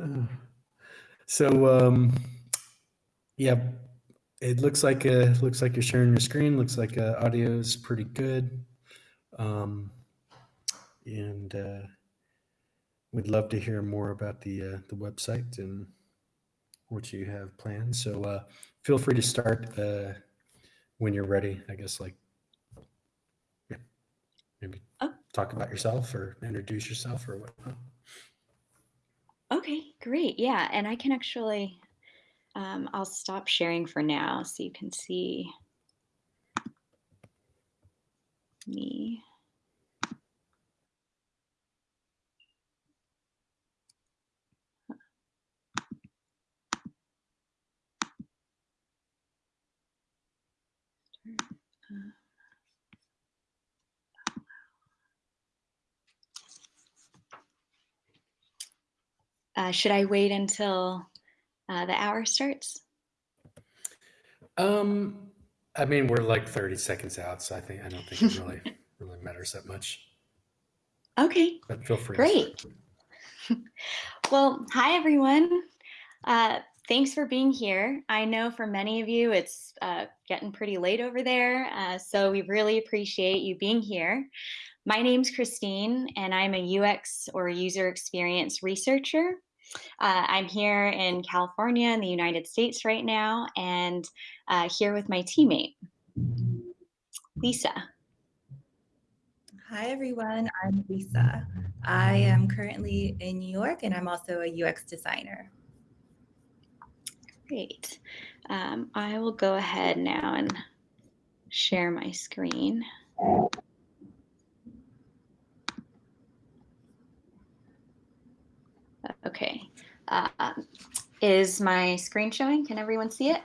Uh, so, um, yeah, it looks like uh, looks like you're sharing your screen. Looks like uh, audio is pretty good, um, and uh, we'd love to hear more about the uh, the website and what you have planned. So, uh, feel free to start uh, when you're ready. I guess like yeah, maybe Oh. talk about yourself or introduce yourself or whatnot. Okay, great. Yeah, and I can actually, um, I'll stop sharing for now so you can see me. Uh, should I wait until uh, the hour starts? Um, I mean, we're like 30 seconds out, so I think I don't think it really really matters that much. Okay, But feel free. Great. Well, hi everyone. Uh, thanks for being here. I know for many of you it's uh, getting pretty late over there, uh, so we really appreciate you being here. My name's Christine, and I'm a UX or user experience researcher. Uh, I'm here in California in the United States right now, and uh, here with my teammate, Lisa. Hi, everyone. I'm Lisa. I am currently in New York and I'm also a UX designer. Great. Um, I will go ahead now and share my screen. Okay. Uh, is my screen showing? Can everyone see it?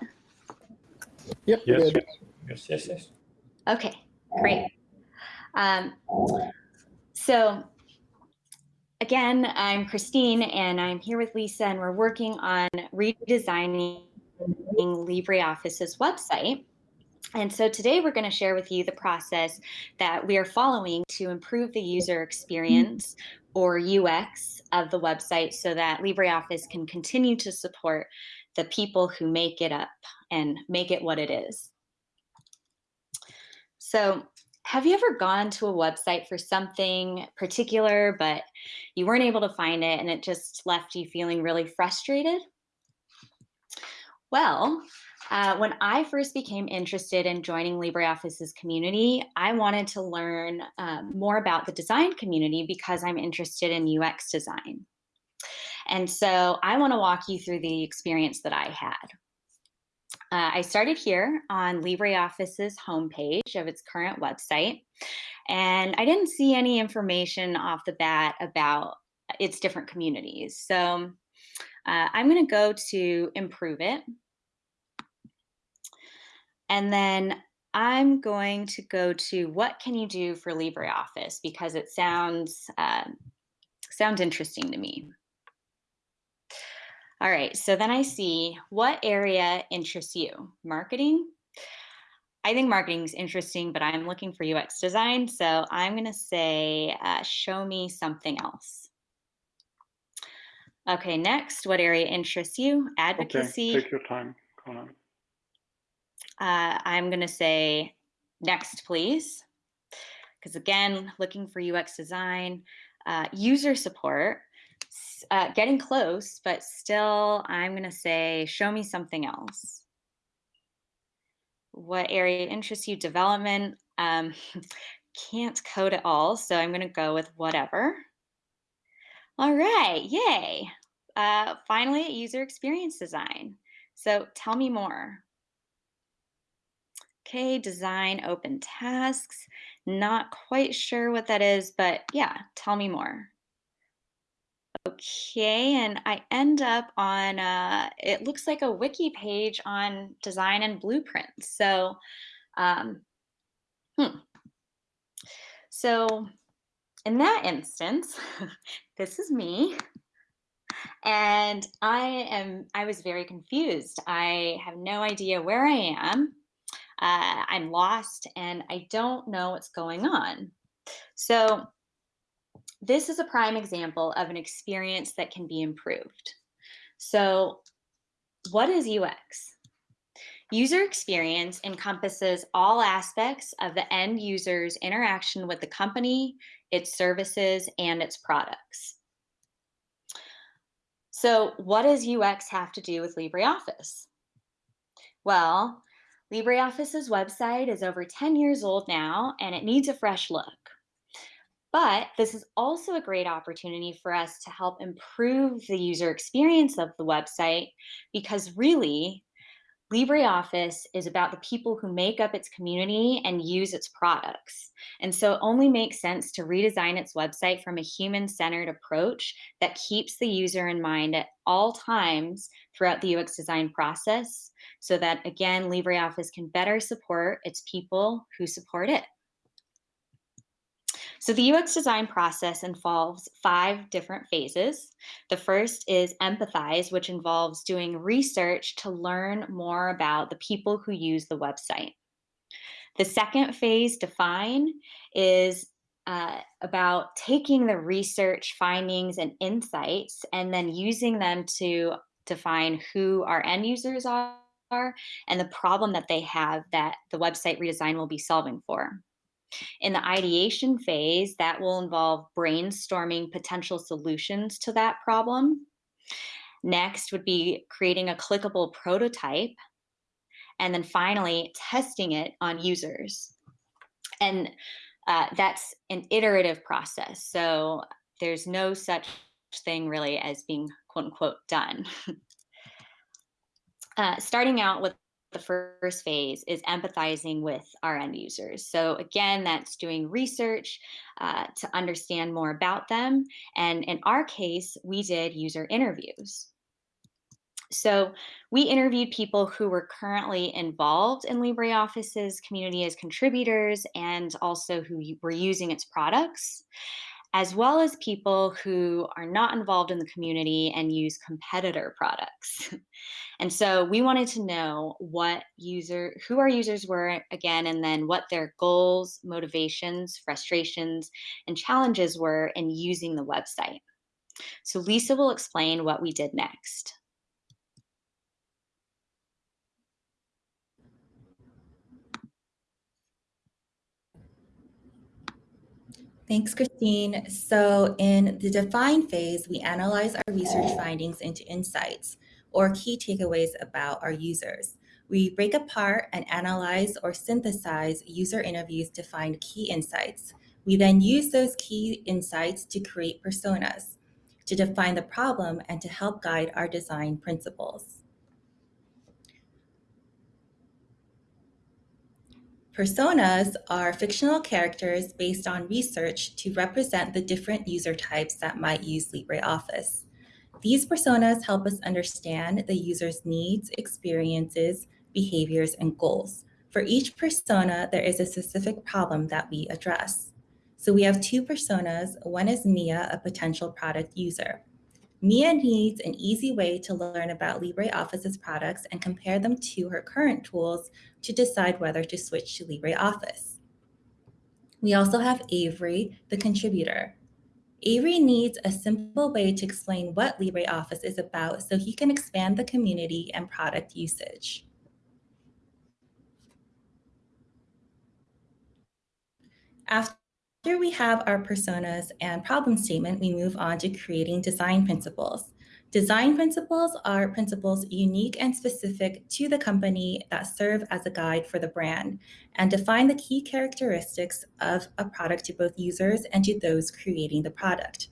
Yep. Yes, good. yes, yes, yes. Okay, great. Um, so again, I'm Christine and I'm here with Lisa and we're working on redesigning LibreOffice's website. And so today we're going to share with you the process that we are following to improve the user experience or UX of the website so that LibreOffice can continue to support the people who make it up and make it what it is. So have you ever gone to a website for something particular, but you weren't able to find it and it just left you feeling really frustrated? Well, uh, when I first became interested in joining LibreOffice's community, I wanted to learn um, more about the design community because I'm interested in UX design. And so I want to walk you through the experience that I had. Uh, I started here on LibreOffice's homepage of its current website, and I didn't see any information off the bat about its different communities. So uh, I'm going to go to improve it. And then I'm going to go to what can you do for LibreOffice because it sounds uh, sounds interesting to me. All right, so then I see what area interests you? Marketing? I think marketing is interesting, but I'm looking for UX design. So I'm gonna say, uh, show me something else. Okay, next, what area interests you? Advocacy. Okay, take your time, Conan. Uh, I'm gonna say, next, please. Because again, looking for UX design, uh, user support, uh, getting close, but still, I'm gonna say, show me something else. What area interests you? Development. Um, can't code at all, so I'm gonna go with whatever. All right, yay. Uh, finally, user experience design. So tell me more. Okay, design open tasks. Not quite sure what that is, but yeah, tell me more. Okay, and I end up on, uh, it looks like a wiki page on design and blueprints. So, um, hmm. So in that instance, this is me. And I am, I was very confused. I have no idea where I am. Uh, I'm lost and I don't know what's going on. So this is a prime example of an experience that can be improved. So what is UX? User experience encompasses all aspects of the end user's interaction with the company, its services, and its products. So what does UX have to do with LibreOffice? Well, LibreOffice's website is over 10 years old now, and it needs a fresh look. But this is also a great opportunity for us to help improve the user experience of the website because really, LibreOffice is about the people who make up its community and use its products. And so it only makes sense to redesign its website from a human-centered approach that keeps the user in mind at all times throughout the UX design process so that, again, LibreOffice can better support its people who support it. So the UX design process involves five different phases. The first is empathize, which involves doing research to learn more about the people who use the website. The second phase, define, is uh, about taking the research findings and insights and then using them to define who our end users are and the problem that they have that the website redesign will be solving for. In the ideation phase, that will involve brainstorming potential solutions to that problem. Next would be creating a clickable prototype. And then finally, testing it on users. And uh, that's an iterative process. So there's no such thing really as being quote unquote done. uh, starting out with the first phase is empathizing with our end users. So again, that's doing research uh, to understand more about them. And in our case, we did user interviews. So we interviewed people who were currently involved in LibreOffice's community as contributors and also who were using its products as well as people who are not involved in the community and use competitor products. and so we wanted to know what user, who our users were again, and then what their goals, motivations, frustrations, and challenges were in using the website. So Lisa will explain what we did next. Thanks, Christine. So in the define phase, we analyze our research findings into insights or key takeaways about our users. We break apart and analyze or synthesize user interviews to find key insights. We then use those key insights to create personas, to define the problem and to help guide our design principles. Personas are fictional characters based on research to represent the different user types that might use LibreOffice. These personas help us understand the user's needs, experiences, behaviors, and goals. For each persona, there is a specific problem that we address. So we have two personas. One is Mia, a potential product user. Mia needs an easy way to learn about LibreOffice's products and compare them to her current tools to decide whether to switch to LibreOffice. We also have Avery, the contributor. Avery needs a simple way to explain what LibreOffice is about so he can expand the community and product usage. After we have our personas and problem statement, we move on to creating design principles. Design principles are principles unique and specific to the company that serve as a guide for the brand and define the key characteristics of a product to both users and to those creating the product.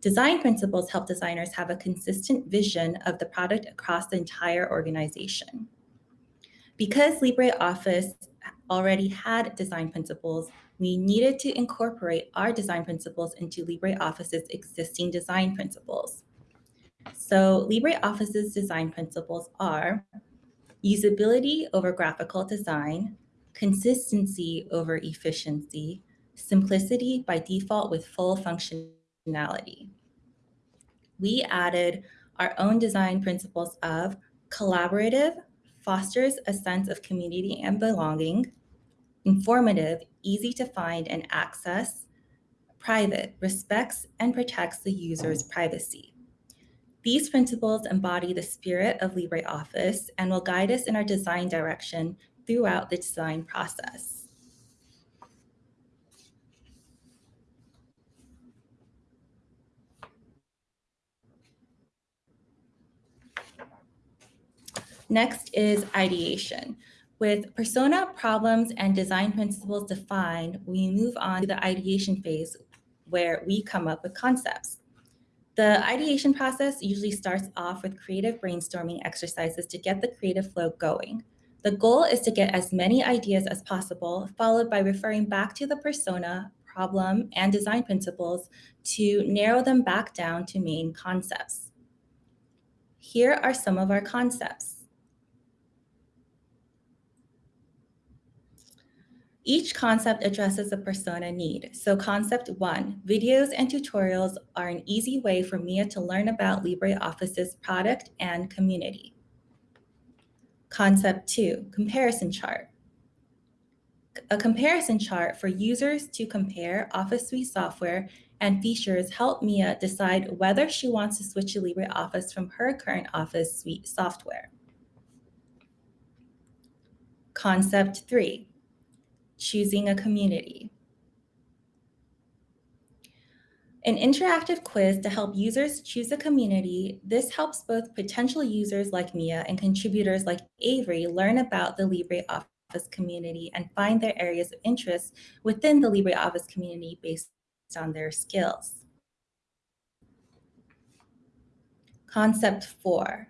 Design principles help designers have a consistent vision of the product across the entire organization. Because LibreOffice already had design principles, we needed to incorporate our design principles into LibreOffice's existing design principles. So LibreOffice's design principles are usability over graphical design, consistency over efficiency, simplicity by default with full functionality. We added our own design principles of collaborative, fosters a sense of community and belonging, informative, easy to find and access, private, respects and protects the user's privacy. These principles embody the spirit of LibreOffice and will guide us in our design direction throughout the design process. Next is ideation. With persona, problems, and design principles defined, we move on to the ideation phase where we come up with concepts. The ideation process usually starts off with creative brainstorming exercises to get the creative flow going. The goal is to get as many ideas as possible, followed by referring back to the persona, problem, and design principles to narrow them back down to main concepts. Here are some of our concepts. Each concept addresses a persona need. So concept one, videos and tutorials are an easy way for Mia to learn about LibreOffice's product and community. Concept two, comparison chart. A comparison chart for users to compare Office Suite software and features help Mia decide whether she wants to switch to LibreOffice from her current Office Suite software. Concept three, choosing a community. An interactive quiz to help users choose a community. This helps both potential users like Mia and contributors like Avery learn about the LibreOffice community and find their areas of interest within the LibreOffice community based on their skills. Concept four,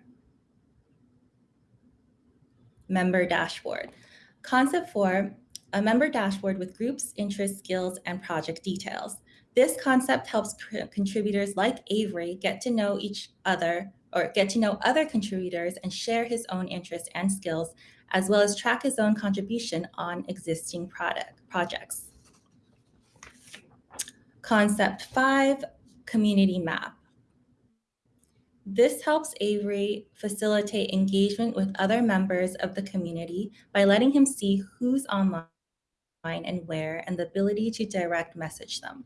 member dashboard. Concept four a member dashboard with groups, interests, skills, and project details. This concept helps contributors like Avery get to know each other or get to know other contributors and share his own interests and skills, as well as track his own contribution on existing product projects. Concept five, community map. This helps Avery facilitate engagement with other members of the community by letting him see who's online and where, and the ability to direct message them.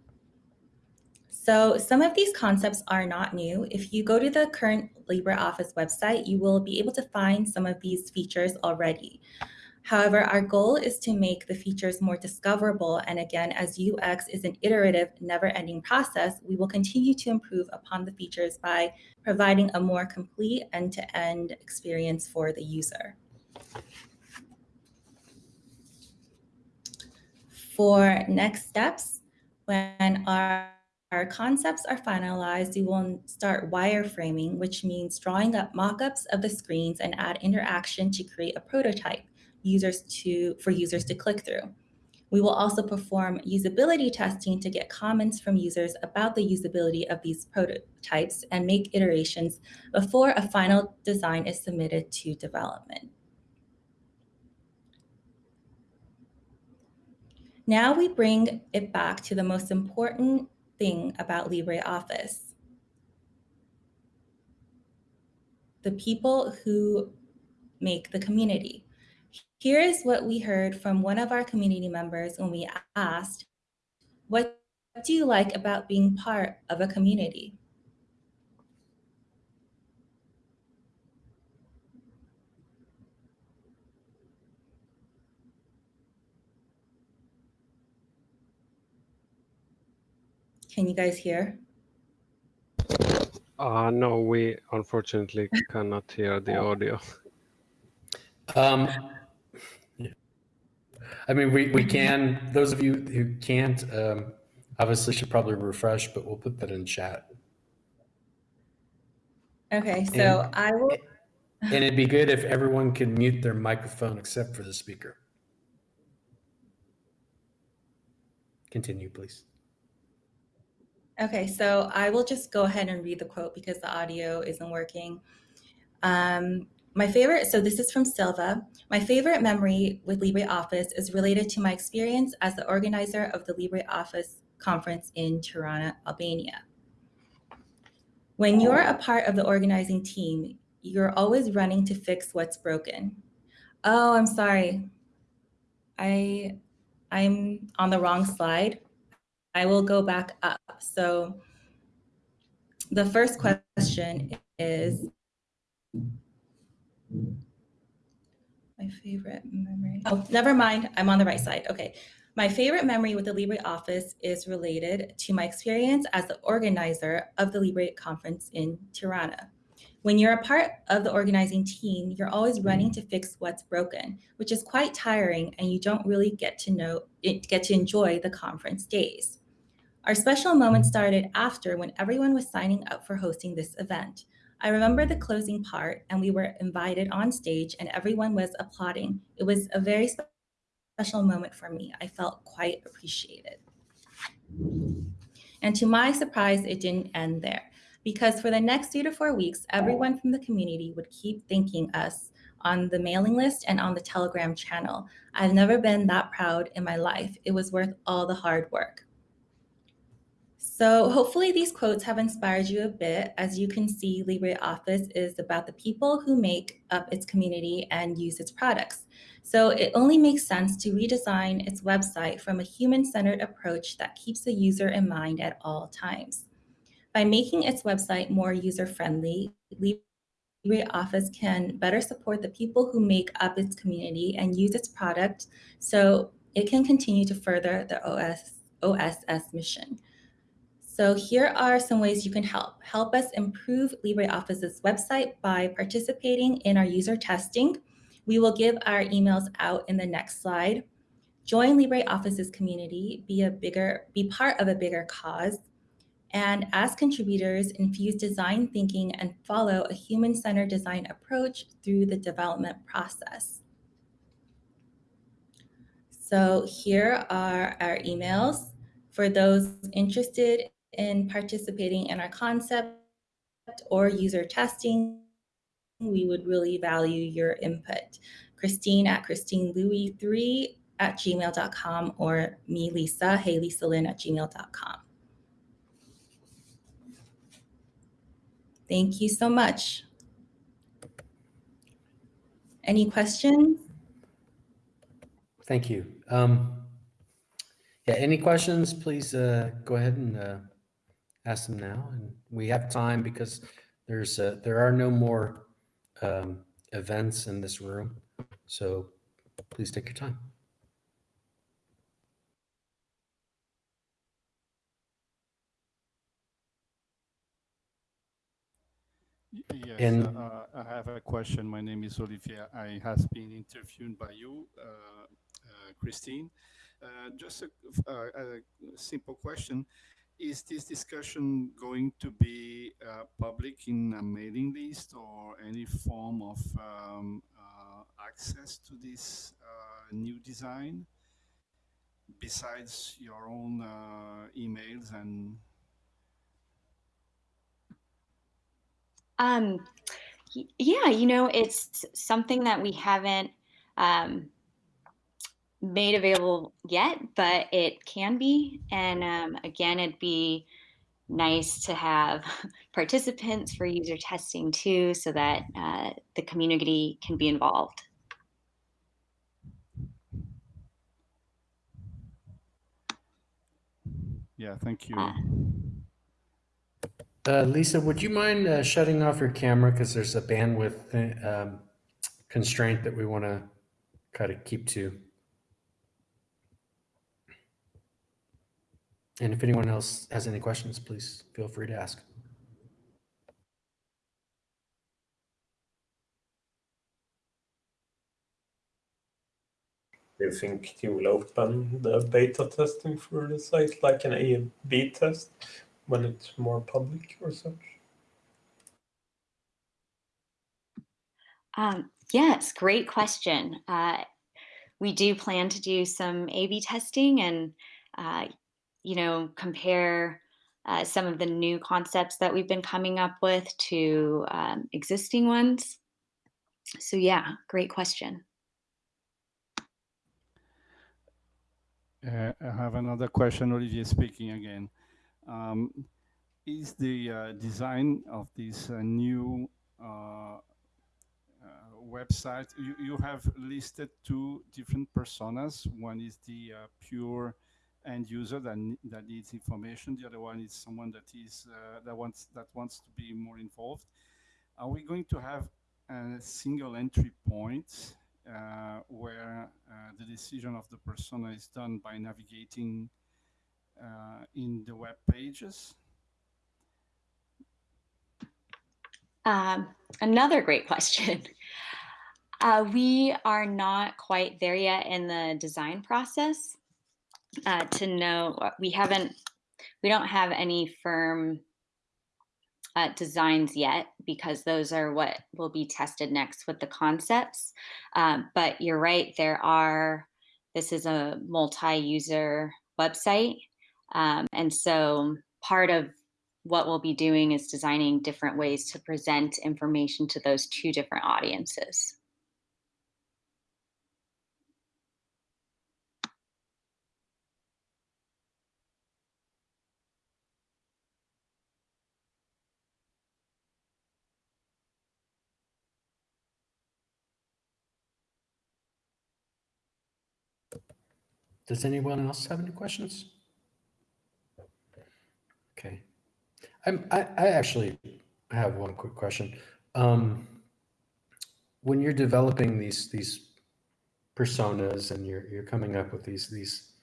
So some of these concepts are not new. If you go to the current LibreOffice website, you will be able to find some of these features already. However, our goal is to make the features more discoverable. And again, as UX is an iterative, never-ending process, we will continue to improve upon the features by providing a more complete end-to-end -end experience for the user. For next steps, when our, our concepts are finalized, we will start wireframing, which means drawing up mock-ups of the screens and add interaction to create a prototype users to, for users to click through. We will also perform usability testing to get comments from users about the usability of these prototypes and make iterations before a final design is submitted to development. Now we bring it back to the most important thing about LibreOffice. The people who make the community. Here is what we heard from one of our community members when we asked, what do you like about being part of a community? Can you guys hear? Uh, no, we unfortunately cannot hear the audio. Um, yeah. I mean, we, we can, those of you who can't, um, obviously should probably refresh, but we'll put that in chat. Okay, so And- I will, And it'd be good if everyone could mute their microphone except for the speaker. Continue, please. Okay, so I will just go ahead and read the quote because the audio isn't working. Um, my favorite, so this is from Silva. My favorite memory with LibreOffice is related to my experience as the organizer of the LibreOffice conference in Tirana, Albania. When you're a part of the organizing team, you're always running to fix what's broken. Oh, I'm sorry. I, I'm on the wrong slide. I will go back up. So the first question is my favorite memory. Oh, never mind. I'm on the right side. Okay. My favorite memory with the LibreOffice is related to my experience as the organizer of the Libre conference in Tirana. When you're a part of the organizing team, you're always running to fix what's broken, which is quite tiring and you don't really get to know get to enjoy the conference days. Our special moment mm-hmm. started after when everyone was signing up for hosting this event. I remember the closing part and we were invited on stage and everyone was applauding. It was a very special moment for me. I felt quite appreciated. And to my surprise, it didn't end there because for the next three to four weeks, everyone from the community would keep thanking us on the mailing list and on the Telegram channel. I've never been that proud in my life. It was worth all the hard work. So hopefully these quotes have inspired you a bit. As you can see, LibreOffice is about the people who make up its community and use its products. So it only makes sense to redesign its website from a human-centered approach that keeps the user in mind at all times. By making its website more user-friendly, LibreOffice can better support the people who make up its community and use its product so it can continue to further the OS, OSS mission. So here are some ways you can help. Help us improve LibreOffice's website by participating in our user testing. We will give our emails out in the next slide. Join LibreOffice's community, be a bigger, be part of a bigger cause. And as contributors, infuse design thinking and follow a human-centered design approach through the development process. So here are our emails for those interested in participating in our concept or user testing, we would really value your input. Christine at christinelouis3 at gmail.com or me, Lisa, hey, Lisa at gmail.com. Thank you so much. Any questions? Thank you. Um, yeah, any questions, please uh, go ahead and uh, ask them now. And we have time because there's uh, there are no more um, events in this room. So please take your time. Yes, And- uh, I have a question. My name is Olivier. I has been interviewed by you, uh, uh, Christine. Uh, just a, uh, a simple question. Is this discussion going to be uh, public in a mailing list or any form of um, uh, access to this uh, new design besides your own uh, emails and? Um, yeah, you know, it's something that we haven't um, made available yet, but it can be. And um, again, it'd be nice to have participants for user testing too, so that uh, the community can be involved. yeah, thank you. Uh, Uh, Lisa, would you mind uh, shutting off your camera because there's a bandwidth uh, um, constraint that we want to kind of keep to. And if anyone else has any questions, please feel free to ask. Do you think you will open the beta testing for the site like an A and B test when it's more public or such? Um, yes, great question. Uh, we do plan to do some A/B testing and, uh, you know, compare uh, some of the new concepts that we've been coming up with to um, existing ones. So yeah, great question. Uh, I have another question, Olivier speaking again. Um, is the uh, design of this uh, new uh, uh, website, you, you have listed two different personas. One is the pure end user that, that needs information. The other one is someone that is uh, that wants that wants to be more involved. are we going to have a single entry point uh, where uh, the decision of the persona is done by navigating uh, in the web pages? Um, another great question. Uh, we are not quite there yet in the design process uh, to know. We haven't. We don't have any firm uh, designs yet because those are what will be tested next with the concepts. Um, but you're right. There are. This is a multi-user website, um, and so part of what we'll be doing is designing different ways to present information to those two different audiences. Does anyone else have any questions? Okay. I'm, I, I actually have one quick question. Um, when you're developing these, these personas and you're, you're coming up with these, these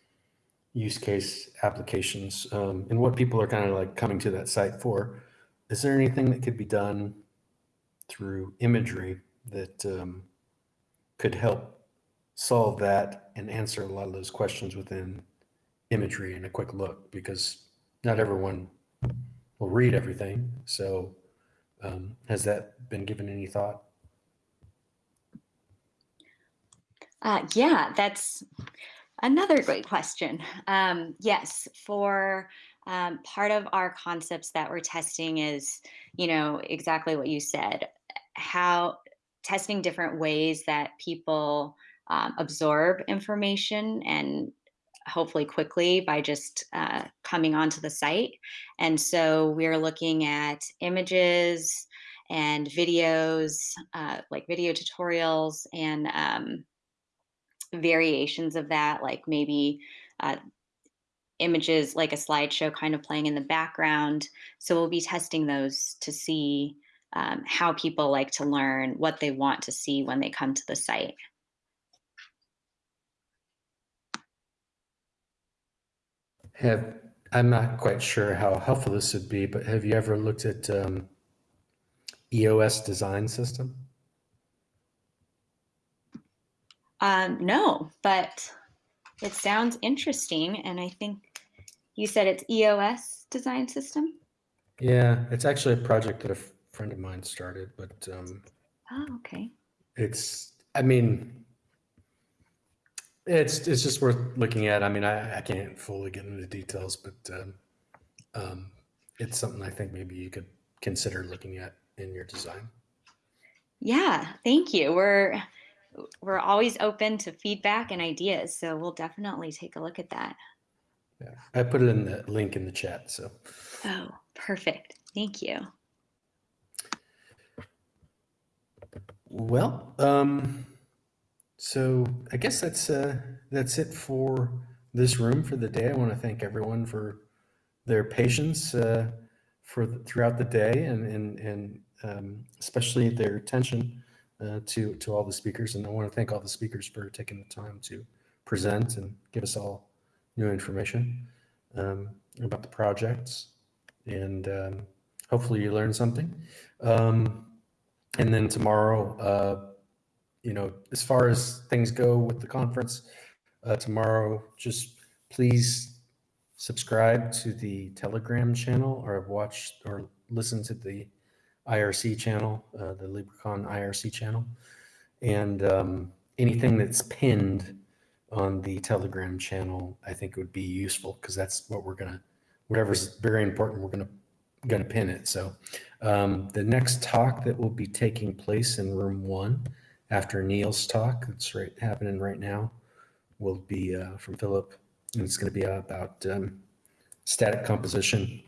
use case applications, um, and what people are kind of like coming to that site for, is there anything that could be done through imagery that, um, could help solve that and answer a lot of those questions within imagery and a quick look? Because not everyone will read everything. So um, has that been given any thought? Uh, yeah, that's another great question. Um, yes, for um, part of our concepts that we're testing is, you know, exactly what you said, how testing different ways that people um, absorb information and hopefully quickly by just uh, coming onto the site. And so we're looking at images and videos, uh, like video tutorials and um, variations of that, like maybe uh, images like a slideshow kind of playing in the background. So we'll be testing those to see um, how people like to learn, what they want to see when they come to the site. Have I'm not quite sure how helpful this would be, but have you ever looked at um, EOS design system? Um, no, but it sounds interesting. And I think you said it's EOS design system. Yeah, it's actually a project that a friend of mine started, but um, Oh, okay. it's I mean it's it's just worth looking at. I mean, I, I can't fully get into the details, but um, um, it's something I think maybe you could consider looking at in your design. Yeah, thank you. We're we're always open to feedback and ideas, so we'll definitely take a look at that. Yeah, I put it in the link in the chat. So, Oh, perfect. Thank you. well, um, so I guess that's uh, that's it for this room for the day. I want to thank everyone for their patience uh, for the, throughout the day and and and um, especially their attention uh, to to all the speakers. And I want to thank all the speakers for taking the time to present and give us all new information um, about the projects. And um, hopefully you learned something. Um, and then tomorrow, uh, you know, as far as things go with the conference uh, tomorrow, just please subscribe to the Telegram channel or watch or listen to the IRC channel, uh, the LibreCon IRC channel, and um, anything that's pinned on the Telegram channel, I think would be useful because that's what we're gonna, whatever's very important, we're gonna gonna pin it. So um, the next talk that will be taking place in room one after Neil's talk, that's right happening right now, will be uh, from Philip, and it's going to be about um, static composition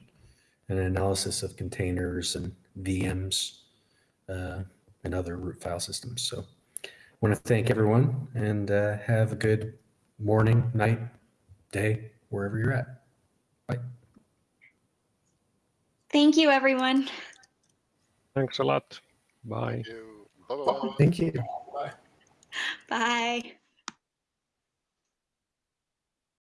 and analysis of containers and VMs uh, and other root file systems. So I want to thank everyone and uh, have a good morning, night, day, wherever you're at. Bye. Thank you, everyone. Thanks a lot. Bye. Thank you. Bye-bye. Thank you. Bye.